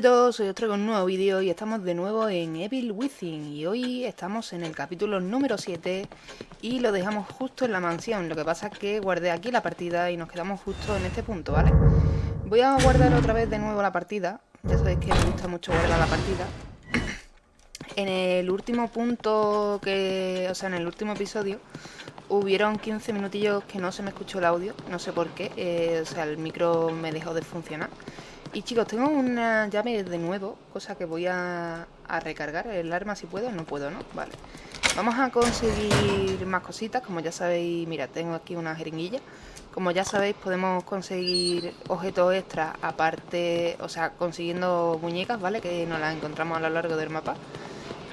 a todos, hoy os traigo un nuevo vídeo y estamos de nuevo en Evil Within y hoy estamos en el capítulo número 7 y lo dejamos justo en la mansión, lo que pasa es que guardé aquí la partida y nos quedamos justo en este punto, ¿vale? Voy a guardar otra vez de nuevo la partida, ya sabéis que me gusta mucho guardar la partida. En el último punto que, o sea en el último episodio hubieron 15 minutillos que no se me escuchó el audio, no sé por qué, eh, o sea el micro me dejó de funcionar y chicos, tengo una llave de nuevo, cosa que voy a, recargar el arma si puedo, no puedo, ¿no? Vale. Vamos a conseguir más cositas, como ya sabéis, mira, tengo aquí una jeringuilla. Como ya sabéis, podemos conseguir objetos extras, aparte, o sea, consiguiendo muñecas, ¿vale? Que nos las encontramos a lo largo del mapa.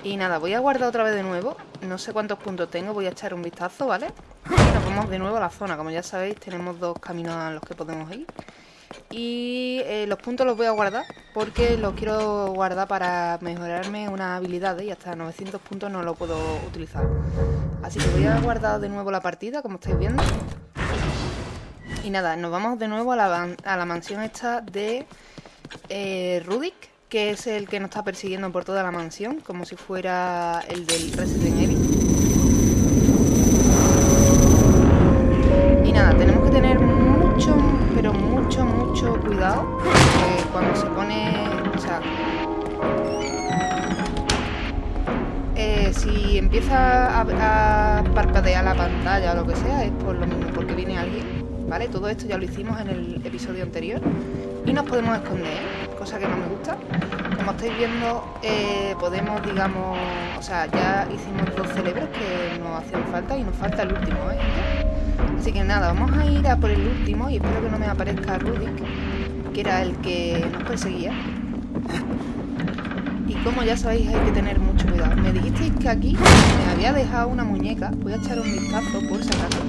Y nada, voy a guardar otra vez de nuevo, no sé cuántos puntos tengo, voy a echar un vistazo, ¿vale? Y nos vamos de nuevo a la zona, como ya sabéis, tenemos dos caminos a los que podemos ir. Y eh, los puntos los voy a guardar porque los quiero guardar para mejorarme una habilidad y hasta 900 puntos no lo puedo utilizar. Así que voy a guardar de nuevo la partida, como estáis viendo. Y nada, nos vamos de nuevo a la, mansión esta de eh, Rudik, que es el que nos está persiguiendo por toda la mansión, como si fuera el del Resident Evil. Y nada, tenemos que tener pero mucho, mucho cuidado cuando se pone, o sea, eh, si empieza a, parpadear la pantalla o lo que sea, es por lo mismo, porque viene alguien, ¿vale? Todo esto ya lo hicimos en el episodio anterior y nos podemos esconder, cosa que no me gusta. Como estáis viendo, eh, podemos, digamos, o sea, ya hicimos dos cerebros que nos hacían falta y nos falta el último, ¿eh? Así que nada, vamos a ir a por el último y espero que no me aparezca Rudik, que era el que nos perseguía. Y como ya sabéis hay que tener mucho cuidado. Me dijisteis que aquí me había dejado una muñeca. Voy a echar un vistazo por si acaso.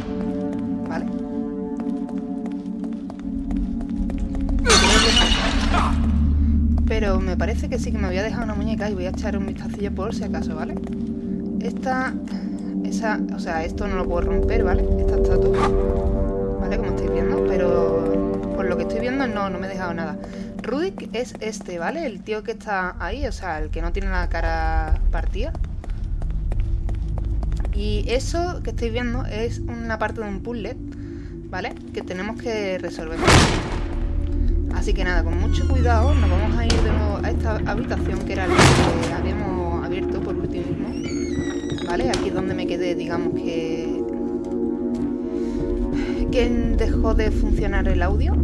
¿Vale? Pero me parece que sí que me había dejado una muñeca y voy a echar un vistacillo por si acaso, ¿vale? Esta o sea, esto no lo puedo romper, ¿vale? Esta estatua, ¿vale? Como estáis viendo, pero por lo que estoy viendo no, no me he dejado nada. Rudik es este, ¿vale? El tío que está ahí, o sea, el que no tiene la cara partida. Y eso que estáis viendo es una parte de un puzzle, ¿vale? Que tenemos que resolver. Así que nada, con mucho cuidado nos vamos a ir de nuevo a esta habitación que era la que habíamos ¿vale? Aquí es donde me quedé, digamos que... que dejó de funcionar el audio.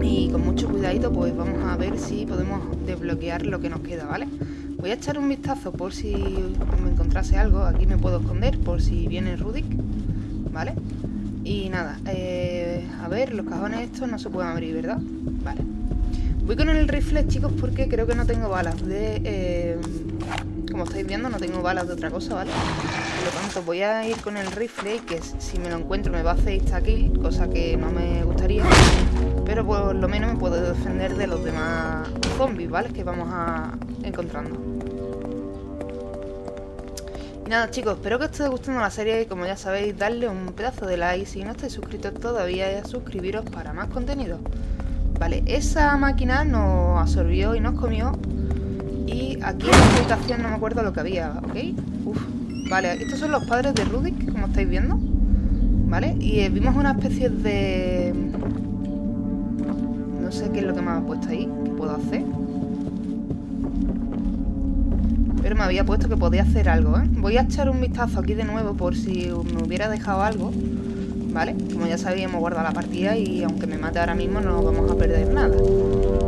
Y con mucho cuidadito pues vamos a ver si podemos desbloquear lo que nos queda, ¿vale? Voy a echar un vistazo por si me encontrase algo. Aquí me puedo esconder por si viene Rudik, ¿vale? Y nada, eh, a ver, los cajones estos no se pueden abrir, ¿verdad? Vale. Voy con el rifle, chicos, porque creo que no tengo balas de... Eh, como estáis viendo no tengo balas de otra cosa, ¿vale? Por lo tanto voy a ir con el rifle que si me lo encuentro me va a hacer insta-kill, cosa que no me gustaría. Pero por lo menos me puedo defender de los demás zombies, ¿vale? Que vamos a encontrando. Y nada chicos, espero que os esté gustando la serie y como ya sabéis, darle un pedazo de like si no estáis suscritos todavía y suscribiros para más contenido. Vale, esa máquina nos absorbió y nos comió y aquí en la habitación no me acuerdo lo que había, ¿ok? Uf, vale, estos son los padres de Rudik, como estáis viendo ¿Vale? Y eh, vimos una especie de... No sé qué es lo que me ha puesto ahí, qué puedo hacer Pero me había puesto que podía hacer algo, ¿eh? Voy a echar un vistazo aquí de nuevo por si me hubiera dejado algo ¿Vale? Como ya sabíamos, guardar la partida y aunque me mate ahora mismo no vamos a perder nada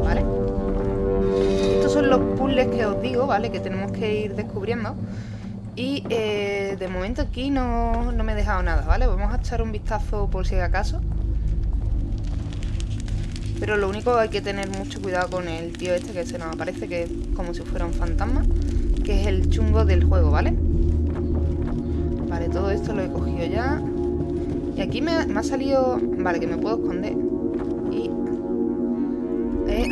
¿Vale? son los puzzles que os digo, ¿vale? Que tenemos que ir descubriendo. Y eh, de momento aquí no, me he dejado nada, ¿vale? Vamos a echar un vistazo por si acaso. Pero lo único hay que tener mucho cuidado con el tío este que se nos aparece, que es como si fuera un fantasma. Que es el chungo del juego, ¿vale? Vale, todo esto lo he cogido ya. Y aquí me ha salido... Vale, que me puedo esconder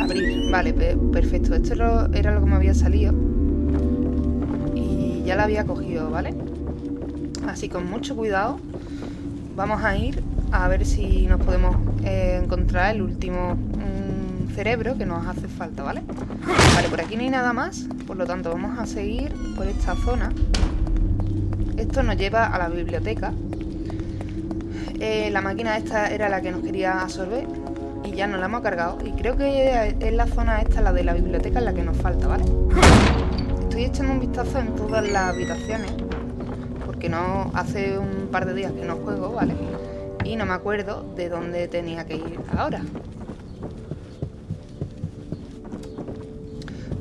abrir. Vale, perfecto. Esto era lo que me había salido. Y ya la había cogido, ¿vale? Así con mucho cuidado vamos a ir a ver si nos podemos eh, encontrar el último cerebro que nos hace falta, ¿vale? Vale, por aquí no hay nada más, por lo tanto vamos a seguir por esta zona. Esto nos lleva a la biblioteca. Eh, la máquina esta era la que nos quería absorber y ya nos la hemos cargado. Y creo que es la zona esta, la de la biblioteca, la que nos falta, ¿vale? Estoy echando un vistazo en todas las habitaciones porque no hace un par de días que no juego, ¿vale? Y no me acuerdo de dónde tenía que ir ahora.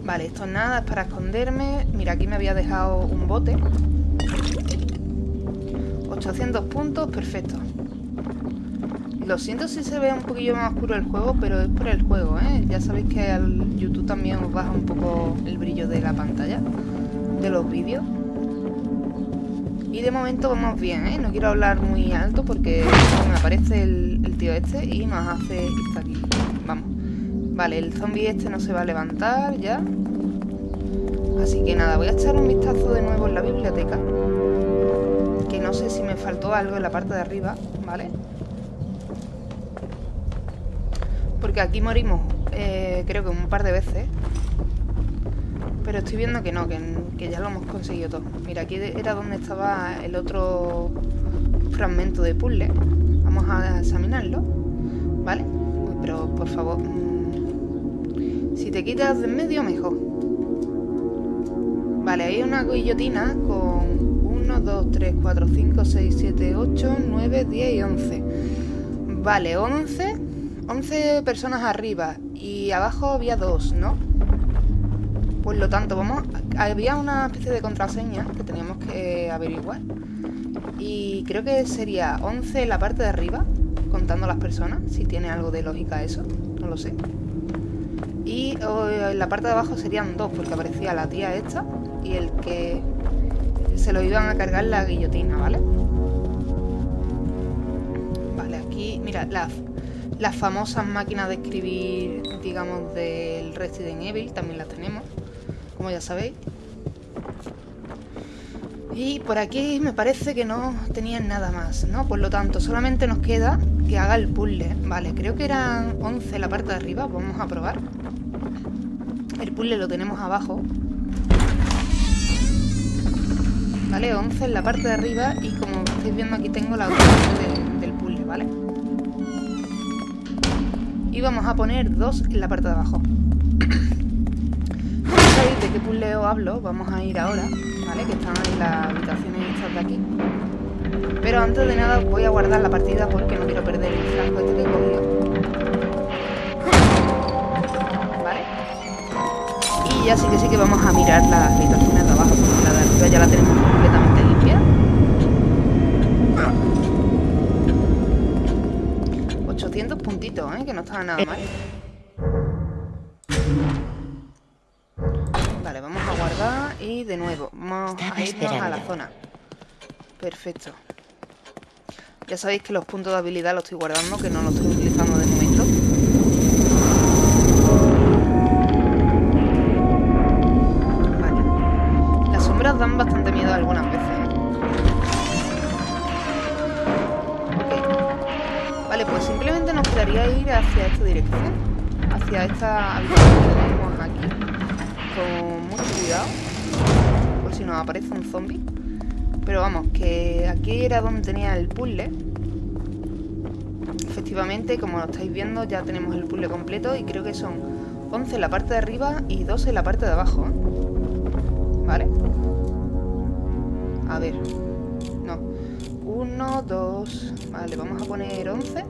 Vale, esto nada, es para esconderme. Mira, aquí me había dejado un bote. 800 puntos, perfecto. Lo siento si se ve un poquillo más oscuro el juego, pero es por el juego, ¿eh? Ya sabéis que al YouTube también os baja un poco el brillo de la pantalla, de los vídeos. Y de momento vamos bien, ¿eh? No quiero hablar muy alto porque me aparece el, tío este y nos hace... Está aquí, vamos. Vale, el zombie este no se va a levantar ya. Así que nada, voy a echar un vistazo de nuevo en la biblioteca. Faltó algo en la parte de arriba, ¿vale? Porque aquí morimos, eh, creo que un par de veces. Pero estoy viendo que no, que, ya lo hemos conseguido todo. Mira, aquí era donde estaba el otro fragmento de puzzle. Vamos a examinarlo, ¿vale? Pero, por favor, si te quitas de en medio, mejor. Vale, hay una guillotina con 1, 2, 3, 4, 5, 6, 7, 8, 9, 10 y 11. Vale, 11. 11 personas arriba y abajo había 2, ¿no? Por lo tanto, vamos... Había una especie de contraseña que teníamos que averiguar. Y creo que sería 11 en la parte de arriba, contando las personas, si tiene algo de lógica eso, no lo sé. Y en la parte de abajo serían dos, porque aparecía la tía esta y el que se lo iban a cargar la guillotina, ¿vale? Vale, aquí, mira, las, las famosas máquinas de escribir, digamos, del Resident Evil, también las tenemos, como ya sabéis. Y por aquí me parece que no tenían nada más, ¿no? Por lo tanto, solamente nos queda que haga el puzzle. Vale, creo que eran 11 la parte de arriba, vamos a probar. El puzzle lo tenemos abajo. Vale, 11 en la parte de arriba y como estáis viendo aquí tengo la ubicación del puzzle, ¿vale? Y vamos a poner 2 en la parte de abajo. No sabéis de qué puzzle os hablo, vamos a ir ahora, ¿vale? Que están en las habitaciones estas de aquí. Pero antes de nada voy a guardar la partida porque no quiero perder el flanco este que he cogido. Y ya sí que sí que vamos a mirar las habitaciones de abajo, porque la de arriba ya la tenemos 800 puntitos, ¿eh? Que no está nada mal. Vale, vamos a guardar y de nuevo, vamos a irnos a la zona. Perfecto. Ya sabéis que los puntos de habilidad los estoy guardando, que no los estoy utilizando de momento. Ir hacia esta dirección. Hacia esta habitación que tenemos aquí. Con mucho cuidado. Por si nos aparece un zombie. Pero vamos, que aquí era donde tenía el puzzle. Efectivamente, como lo estáis viendo, ya tenemos el puzzle completo y creo que son 11 en la parte de arriba y 2 en la parte de abajo. ¿Vale? A ver. No. Uno, dos... Vale, vamos a poner 11.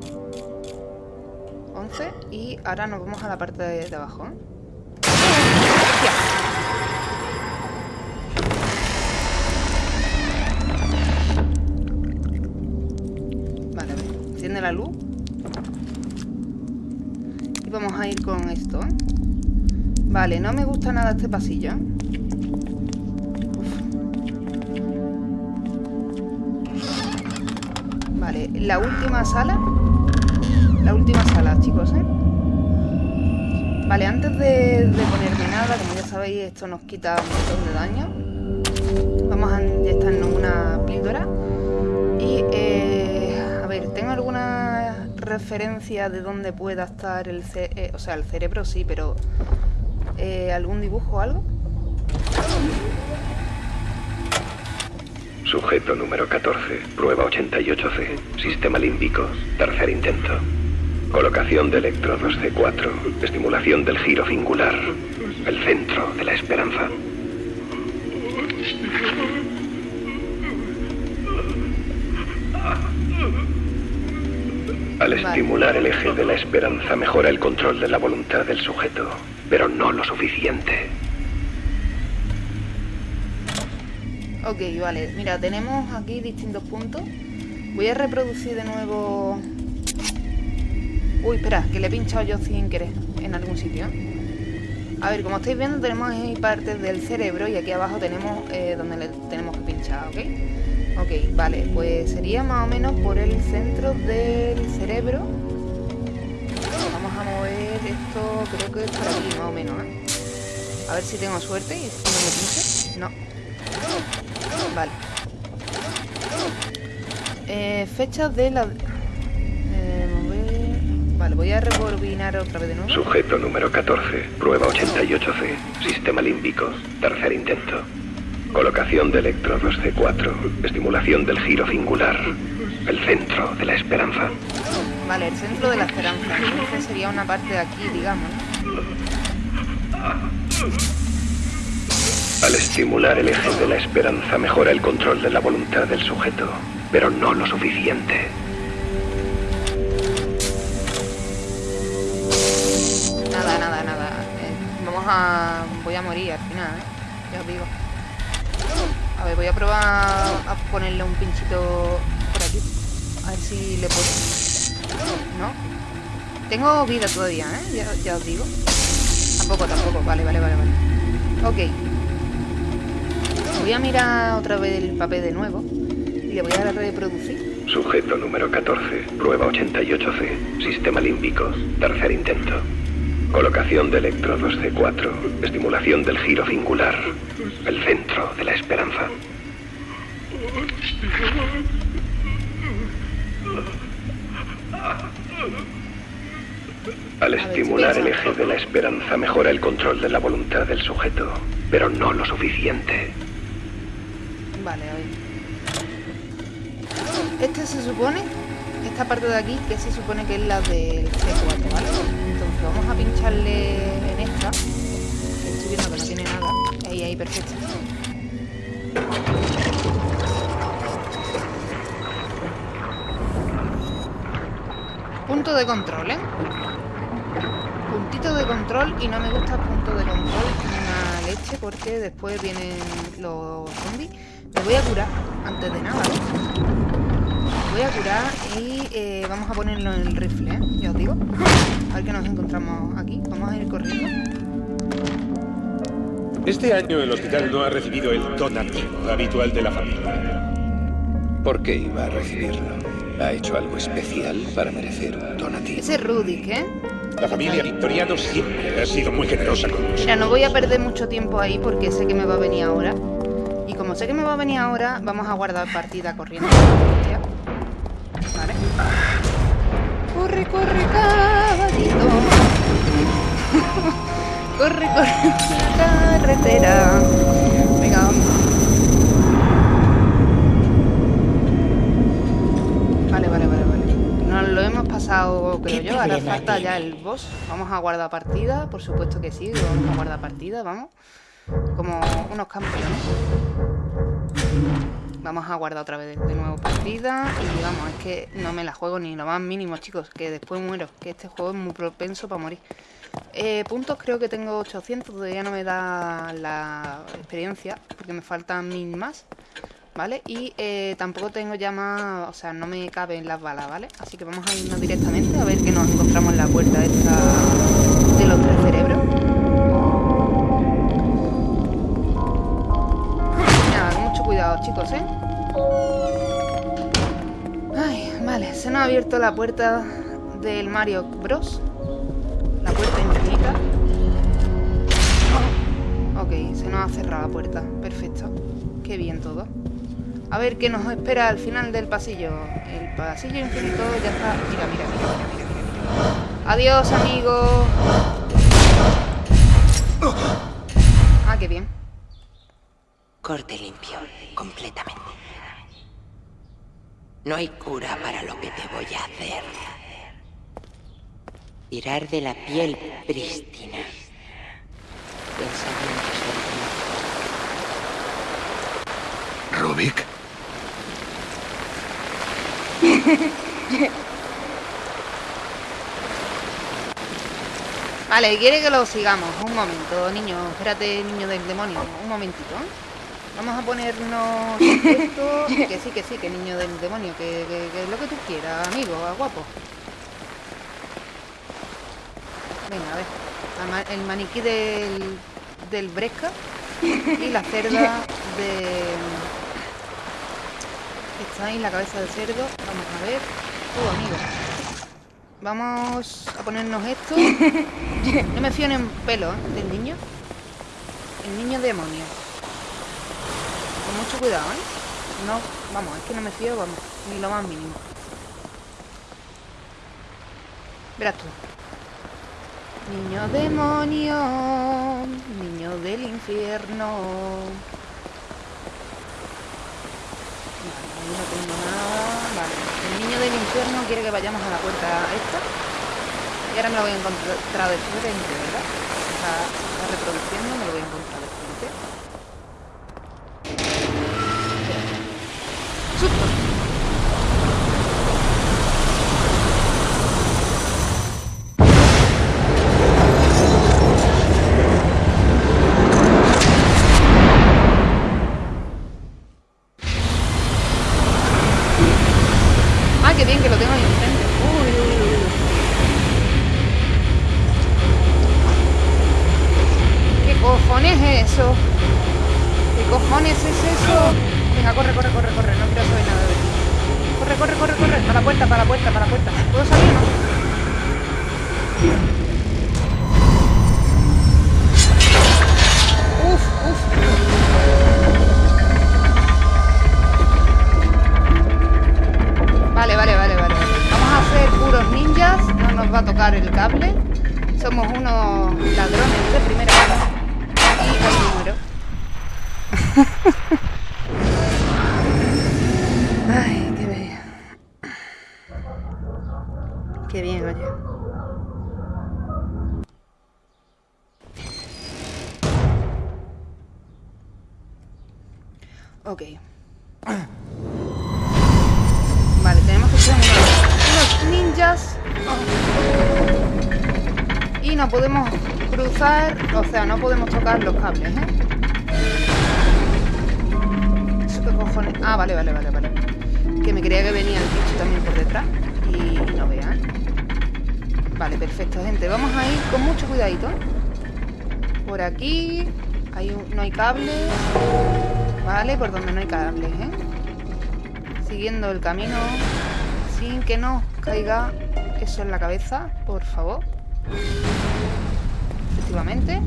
11. Y ahora nos vamos a la parte de, abajo. Vale. Enciende la luz. Y vamos a ir con esto. Vale, no me gusta nada este pasillo. Vale, la última sala La última sala, chicos, ¿eh? Vale, antes de, ponerme nada Como ya sabéis, esto nos quita un montón de daño Vamos a inyectarnos una píldora Y, eh, a ver, tengo algunas referencia de dónde pueda estar el, eh, o sea, el cerebro, sí, pero eh, ¿algún dibujo o algo? Sujeto número 14, prueba 88C, sistema límbico, tercer intento. Colocación de electrodos C4, estimulación del giro singular, el centro de la esperanza. Al estimular el eje de la esperanza mejora el control de la voluntad del sujeto, pero no lo suficiente. Ok, vale. Mira, tenemos aquí distintos puntos. Voy a reproducir de nuevo... Uy, espera, que le he pinchado yo sin querer en algún sitio. A ver, como estáis viendo, tenemos ahí partes del cerebro y aquí abajo tenemos eh, donde le tenemos que pinchar, ¿ok? Ok, vale, pues sería más o menos por el centro del cerebro. Vamos a mover esto, creo que es por aquí, más o menos, ¿eh? A ver si tengo suerte y no me pinche. No. Vale. Eh, fechas de la... Vale, voy a rebobinar otra vez de nuevo. Sujeto número 14, prueba 88C, sistema límbico, tercer intento. Colocación de electrodos C4, estimulación del giro singular, el centro de la esperanza. Vale, el centro de la esperanza. Entonces sería una parte de aquí, digamos. Al estimular el eje de la esperanza mejora el control de la voluntad del sujeto, pero no lo suficiente. A... voy a morir al final, ¿eh? Ya os digo. A ver, voy a probar a ponerle un pinchito por aquí. A ver si le puedo... ¿No? Tengo vida todavía, ¿eh? Ya, ya os digo. Tampoco, tampoco. Vale, vale, vale, vale. Ok. Voy a mirar otra vez el papel de nuevo y le voy a reproducir. Sujeto número 14, prueba 88C, sistema límbico, tercer intento. Colocación de electrodos C4, estimulación del giro singular, el centro de la esperanza. Al estimular el eje de la esperanza mejora el control de la voluntad del sujeto, pero no lo suficiente. Vale, ver. Este se supone, esta parte de aquí, que se supone que es la del C4, ¿vale? Entonces vamos a pincharle en esta. Estoy viendo que no tiene nada. Ahí, ahí, perfecto. Punto de control, ¿eh? Puntito de control y no me gusta punto de control una leche porque después vienen los zombies me voy a curar antes de nada. Me voy a curar y eh, vamos a ponerlo en el rifle, ¿eh? Ya os digo. A ver qué nos encontramos aquí. Vamos a ir corriendo. Este año el hospital no ha recibido el donativo habitual de la familia. ¿Por qué iba a recibirlo? ¿Ha hecho algo especial para merecer un donativo? Ese es Rudy, ¿eh? La familia Victoriano siempre ha sido muy generosa con nosotros. Mira, no voy a perder mucho tiempo ahí porque sé que me va a venir ahora. Y como sé que me va a venir ahora, vamos a guardar partida corriendo. Corre, corre, caballito. corre, corre la carretera. Venga, vamos. Vale, vale, vale, vale. Nos lo hemos pasado, creo yo. Ahora falta ya el boss. Vamos a guardar partida, por supuesto que sí. Vamos a guardar partida, vamos. Como unos campeones. Vamos a guardar otra vez de nuevo partida Y vamos, es que no me la juego ni lo más mínimo, chicos Que después muero, que este juego es muy propenso para morir eh, Puntos creo que tengo 800 Todavía no me da la experiencia Porque me faltan mil más ¿Vale? Y eh, tampoco tengo ya más... O sea, no me caben las balas, ¿vale? Así que vamos a irnos directamente A ver que nos encontramos en la puerta esta De los tres chicos, ¿eh? Ay, vale, se nos ha abierto la puerta del Mario Bros. La puerta infinita. Ok, se nos ha cerrado la puerta. Perfecto. Qué bien todo. A ver qué nos espera al final del pasillo. El pasillo infinito ya está... Mira, mira, mira, mira, mira, mira. Adiós, amigo. Corte limpio, completamente. No hay cura para lo que te voy a hacer. Tirar de la piel prístina. Pensamientos ¿Rubik? Vale, quiere que lo sigamos. Un momento, niño. Espérate, niño del demonio. Un momentito. Vamos a ponernos esto. Que sí, que sí, que niño del demonio. Que, que, que es lo que tú quieras, amigo, guapo. Venga, a ver. El maniquí del, del Bresca y la cerda de... Está ahí la cabeza del cerdo. Vamos a ver. Oh, amigo. Vamos a ponernos esto. No me fío en pelo ¿eh? del niño. El niño demonio. Mucho cuidado, ¿eh? No, vamos, es que no me fío, vamos, ni lo más mínimo. Verás tú. Niño demonio, niño del infierno. Vale, ahí no tengo nada. Vale, el niño del infierno quiere que vayamos a la puerta esta. Y ahora me lo voy a encontrar de frente, ¿verdad? Está reproduciendo, me lo voy a encontrar de frente. ちょっと el cable. Somos unos ladrones de primera hora. Y me muero. los cables, ¿eh? ¿Eso cojones? Ah, vale, vale, vale, vale. Que me creía que venía el bicho también por detrás. Y no vea. Vale, perfecto, gente. Vamos a ir con mucho cuidadito. Por aquí hay un- no hay cables. Vale, por donde no hay cables, ¿eh? Siguiendo el camino sin que nos caiga eso en la cabeza, por favor. Efectivamente.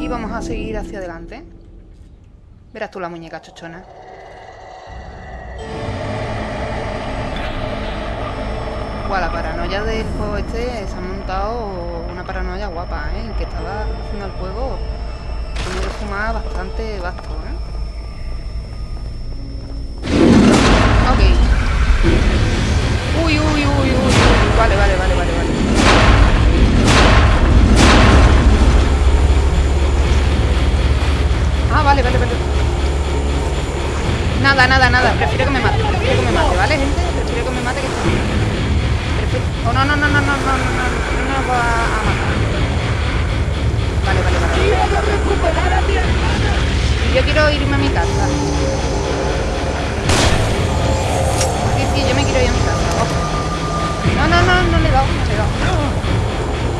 Y vamos a seguir hacia adelante. Verás tú la muñeca chochona. Guau, la paranoia del juego este se ha montado una paranoia guapa, ¿eh? El que estaba haciendo el juego tiene que fumar bastante vasto, ¿eh? Ok. Uy, uy, uy, uy. Vale, vale, vale, vale, Ah, vale, vale, vale. Nada, nada, nada. Prefiero que me mate. Prefiero que me mate, ¿vale, gente? Prefiero que me mate que bien. Prefiero... Oh, no, no, no, no, no, no, no, no, no va a matar. Vale, vale, vale. Y yo quiero irme a mi casa. Sí, sí, yo me quiero ir a mi casa. Oh. No, no, no, no le he dado, no le he dado.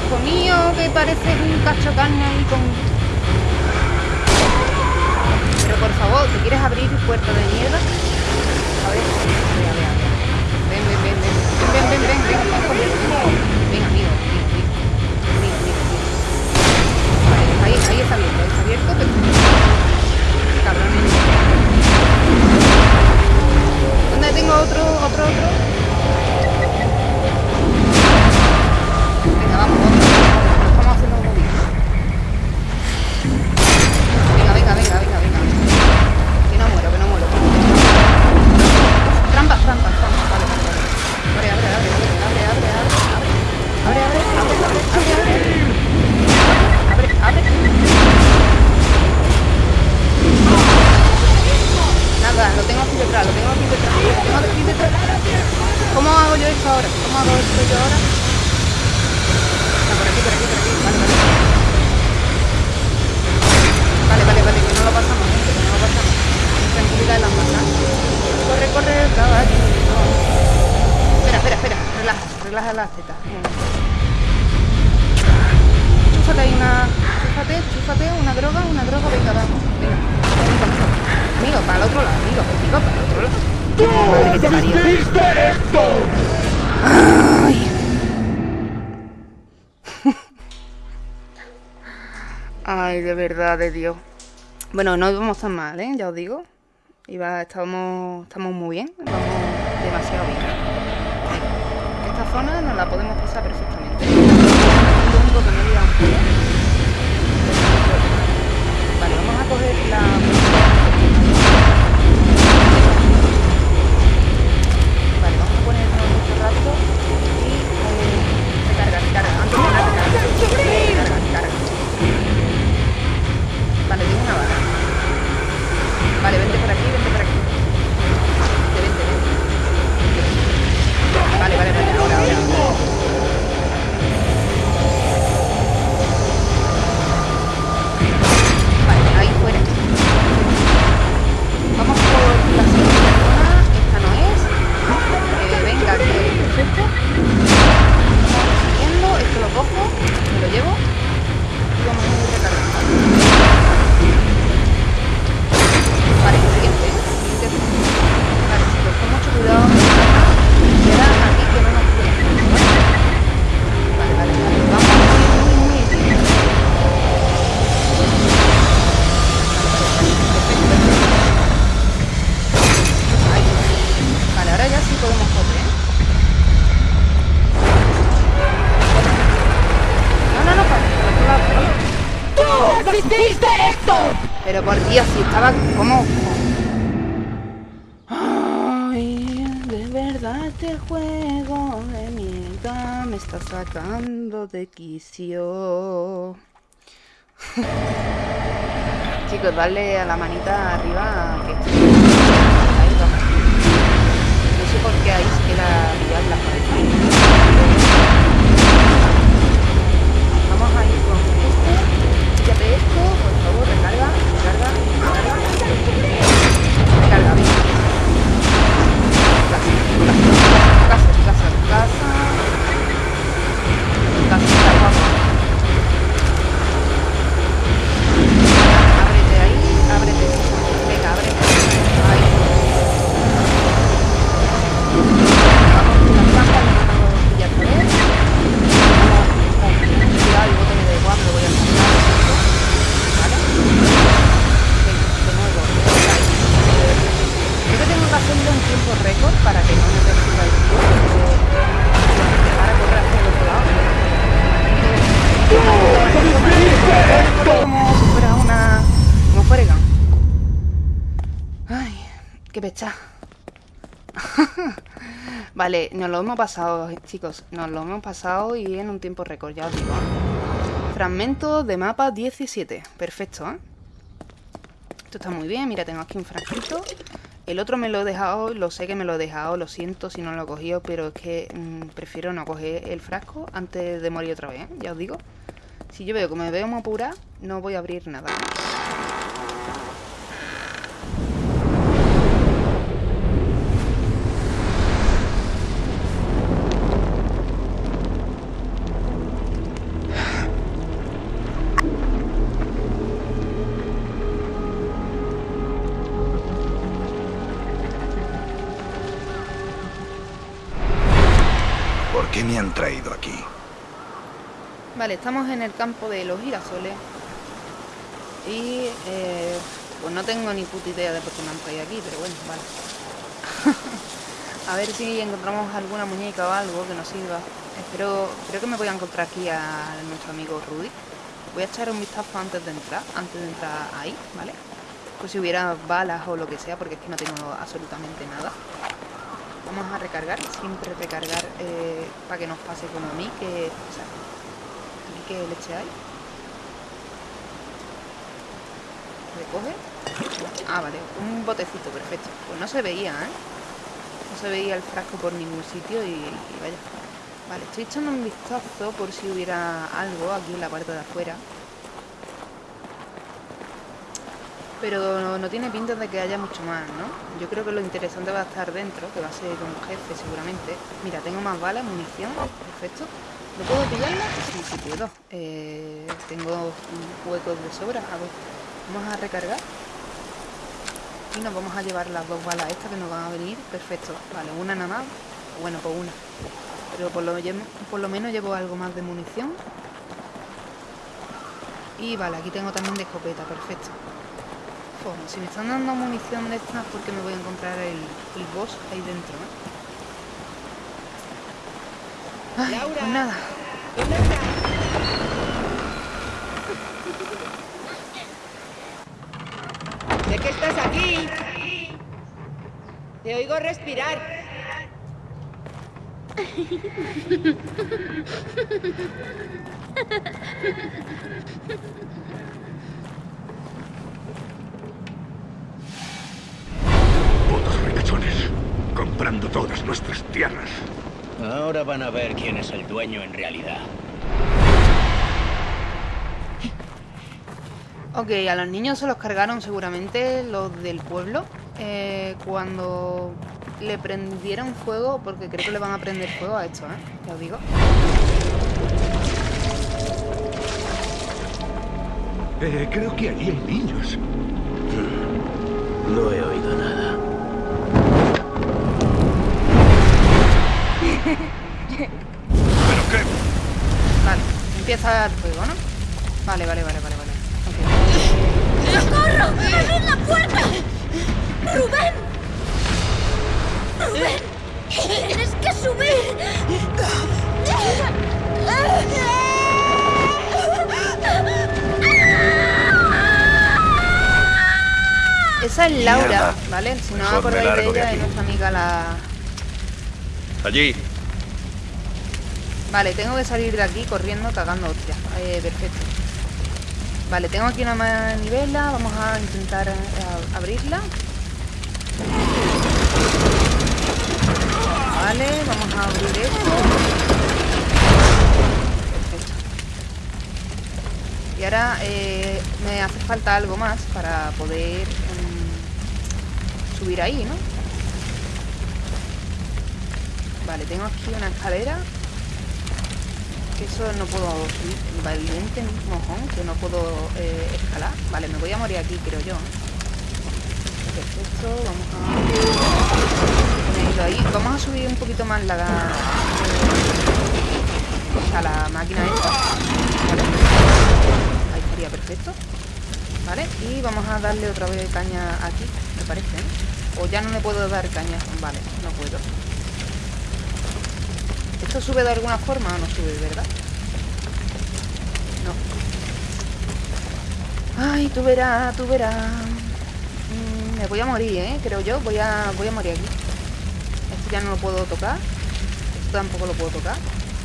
Hijo mío, que parece un cacho carne ahí con... Por favor, ¿te quieres abrir puerta de mierda? A ver, a ver, a ver. Ven, ven, ven, ven. Ven, ven, ven, ven, ven, ven lado. Madre que te parió. Ay. Ay, de verdad, de Dios. Bueno, no íbamos tan mal, ¿eh? Ya os digo. Iba, estamos, estamos muy bien. Vamos demasiado bien. Esta zona nos la podemos pasar perfectamente. Lo único que me un poco. Vale, vamos a coger la... vente por aquí, vente por aquí. Vente, vente, vente. Vale, vale, vale, ahora, ahora. Vale, ahí fuera. Vamos por la siguiente zona. Esta no es. Eh, venga, aquí, perfecto. Vamos siguiendo, esto lo cojo, me lo llevo. De quicio. Chicos, dale a la manita arriba que. Ahí. No sé por qué ahí se queda liar la cabeza. Vamos a ir con este. Quítate esto, por favor, recarga, recarga, recarga. Recarga, bien. Casa, casa, casa. Casa, nos lo hemos pasado, chicos. Nos lo hemos pasado y en un tiempo récord, ya os digo. Fragmento de mapa 17. Perfecto, ¿eh? Esto está muy bien. Mira, tengo aquí un frasquito. El otro me lo he dejado, lo sé que me lo he dejado, lo siento si no lo he cogido, pero es que mm, prefiero no coger el frasco antes de morir otra vez, ¿eh? ya os digo. Si yo veo que me veo muy apurada, no voy a abrir nada. Traído aquí? Vale, estamos en el campo de los girasoles. Y eh, pues no tengo ni puta idea de por qué me han traído aquí, pero bueno, vale. a ver si encontramos alguna muñeca o algo que nos sirva. Espero, creo que me voy a encontrar aquí a nuestro amigo Rudy. Voy a echar un vistazo antes de entrar, antes de entrar ahí, ¿vale? Pues si hubiera balas o lo que sea, porque es que no tengo absolutamente nada. Vamos a recargar, siempre recargar eh, para que nos pase como a mí, que... O sea, ¿aquí qué leche hay? ¿Recoge? Ah, vale, un botecito, perfecto. Pues no se veía, ¿eh? No se veía el frasco por ningún sitio y, y vaya. Vale, estoy echando un vistazo por si hubiera algo aquí en la parte de afuera. Pero no, tiene pinta de que haya mucho más, ¿no? Yo creo que lo interesante va a estar dentro, que va a ser un jefe seguramente. Mira, tengo más balas, munición, perfecto. ¿No puedo pillarla? Sí, sí puedo. Eh, tengo huecos de sobra. A ver, vamos a recargar. Y nos vamos a llevar las dos balas estas que nos van a venir. Perfecto. Vale, una nada más. Bueno, pues una. Pero por lo, por lo menos llevo algo más de munición. Y vale, aquí tengo también de escopeta, perfecto. Si me están dando munición de estas, porque me voy a encontrar el, el boss ahí dentro, ¿no? Ay, Laura. pues nada. ¿Dónde estás? Sé que estás aquí. Te oigo respirar. comprando todas nuestras tierras. Ahora van a ver quién es el dueño en realidad. Ok, a los niños se los cargaron seguramente los del pueblo eh, cuando le prendieron fuego, porque creo que le van a prender fuego a esto, ¿eh? Ya os digo. Eh, creo que allí hay niños. No he oído nada. ¿Pero qué? Vale, empieza el fuego, ¿no? Vale, vale, vale, vale, vale. Ok. ¡Socorro! ¡Abrid la puerta! ¡Rubén! ¡Rubén! ¡Tienes que subir! Esa es Laura, Mierda. ¿vale? Si no acordáis de ella, es aquí. nuestra amiga la... Allí. Vale, tengo que salir de aquí corriendo, cagando hostia. Eh, perfecto. Vale, tengo aquí una manivela. Vamos a intentar eh, abrirla. Vale, vamos a abrir esto. Perfecto. Y ahora eh, me hace falta algo más para poder mm, subir ahí, ¿no? Vale, tengo aquí una escalera. Que eso no puedo subir. Valiente mojón, que no puedo eh, escalar. Vale, me voy a morir aquí, creo yo. ¿eh? Perfecto, vamos a ahí. Vamos a subir un poquito más la... o sea, la máquina esta. Ahí estaría perfecto. Vale, y vamos a darle otra vez caña aquí, me parece, ¿eh? O ya no le puedo dar caña. Vale, no puedo. ¿Esto sube de alguna forma o no sube, verdad? No. Ay, tú verás, tú verás. Mm, me voy a morir, ¿eh? Creo yo. Voy a, voy a morir aquí. Esto ya no lo puedo tocar. Esto tampoco lo puedo tocar.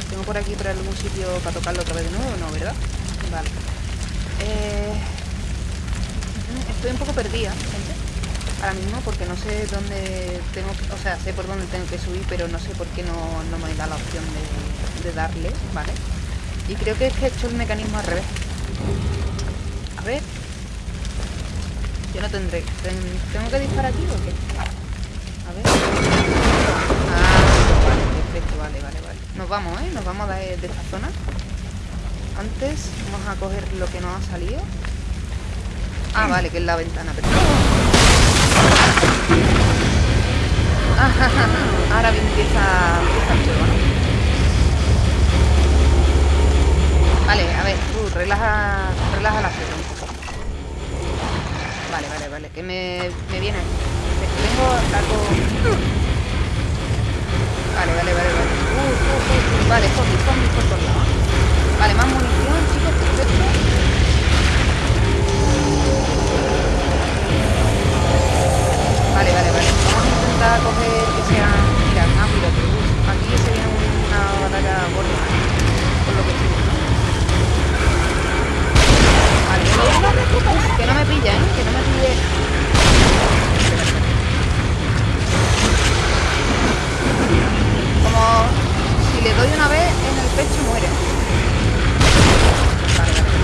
Tengo por aquí por algún sitio para tocarlo otra vez de nuevo, ¿no? ¿Verdad? Vale. Eh, mm, Estoy un poco perdida. Ahora mismo porque no sé dónde tengo que... O sea, sé por dónde tengo que subir, pero no sé por qué no, no me da la opción de, de darle, ¿vale? Y creo que es que he hecho el mecanismo al revés. A ver. Yo no tendré... ten- ¿Tengo que disparar aquí o qué? A ver. Ah, vale, perfecto, vale, vale, vale. Nos vamos, ¿eh? Nos vamos de, de esta zona. Antes vamos a coger lo que nos ha salido. Ah, vale, que es la ventana, perfecto. Ahora empieza, empieza el juego, ¿no? Vale, a ver, tú, relaja, relaja la fe un poco. Vale, vale, vale, que me, me viene. Tengo algo... Vale, vale, vale, vale. Uh, uh, uh, uh, Vale, zombies, zombies por todos lados. Vale, más munición, chicos, perfecto. Vale, vale, vale. Vamos a intentar coger que sea Mira, rápido, pero aquí sería una batalla gorda. Por lo que estoy buscando. Vale, no, me que no me pilla, ¿eh? Que no me pille... Como si le doy una vez en el pecho muere. Vale, vale.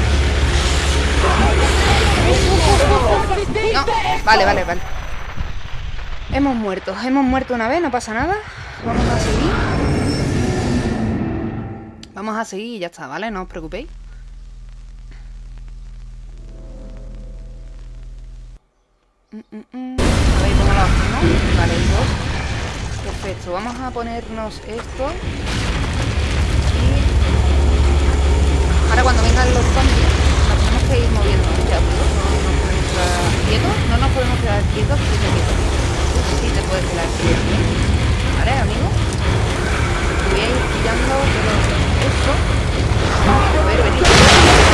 No, vale, vale, vale. Hemos muerto, hemos muerto una vez, no pasa nada. Vamos a seguir. Vamos a seguir y ya está, ¿vale? No os preocupéis. Mm, mm, mm. A ver cómo lo hacemos. Vale, dos. Perfecto, vamos a ponernos esto. Y... Ahora cuando vengan los zombies, nos tenemos que ir moviendo. Ya, no nos podemos quedar quietos, no nos podemos quedar quietos sí te puedes quedar ¿eh? ¿Vale, amigo? Voy a ir quitando todo esto. Pero, pero,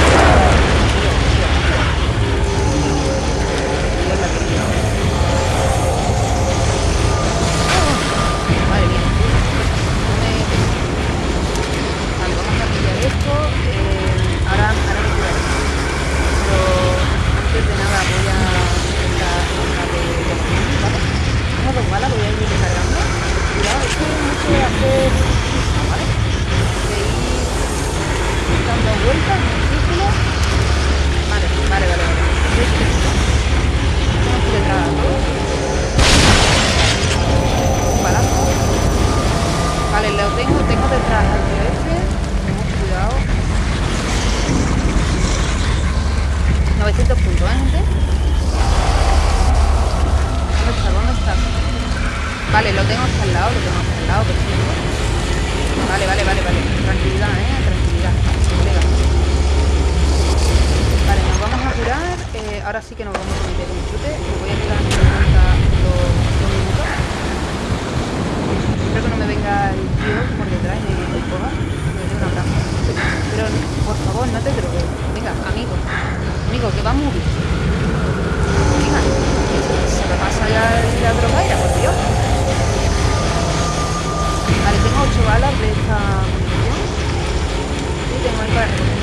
broma era, por Dios. Vale, tengo 8 balas de esta munición. Y tengo el para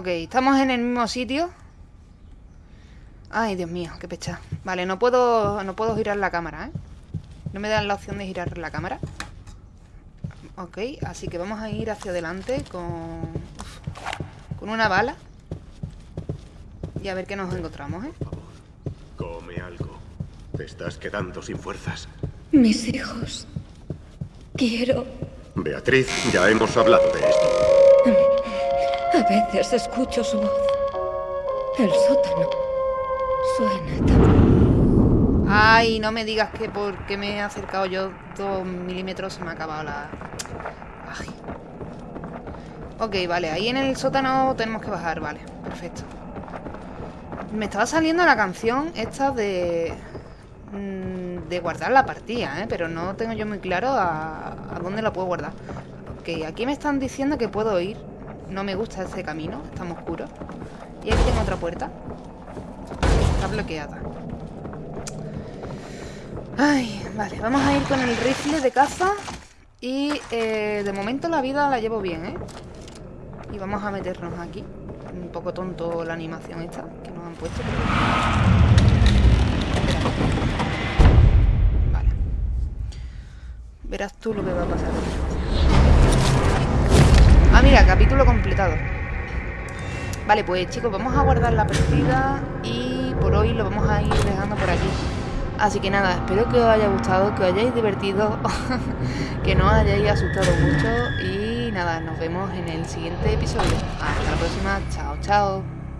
Ok, estamos en el mismo sitio. Ay, Dios mío, qué pecha. Vale, no puedo, no puedo girar la cámara, ¿eh? No me dan la opción de girar la cámara. Ok, así que vamos a ir hacia adelante con... Con una bala. Y a ver qué nos encontramos, ¿eh? Por favor, come algo. Te estás quedando sin fuerzas. Mis hijos. Quiero... Beatriz, ya hemos hablado de esto. Mm. A veces escucho su voz. El sótano. Suena tan... Ay, no me digas que porque me he acercado yo dos milímetros se me ha acabado la... Ok, vale, ahí en el sótano tenemos que bajar, vale, perfecto. Me estaba saliendo la canción esta de... mm, De guardar la partida, ¿eh? Pero no tengo yo muy claro a, a dónde la puedo guardar. Ok, aquí me están diciendo que puedo ir. No me gusta este camino, está muy oscuro. Y aquí tengo otra puerta. Está bloqueada. Ay, vale, vamos a ir con el rifle de caza Y eh, de momento la vida la llevo bien, ¿eh? Y vamos a meternos aquí Un poco tonto la animación esta Que nos han puesto pero- Verás tú lo que va a pasar Ah, mira, capítulo completado Vale, pues chicos, vamos a guardar la partida y por hoy lo vamos a ir dejando por aquí. Así que nada, espero que os haya gustado, que os hayáis divertido, que no os hayáis asustado mucho y nada, nos vemos en el siguiente episodio. Hasta la próxima, chao, chao.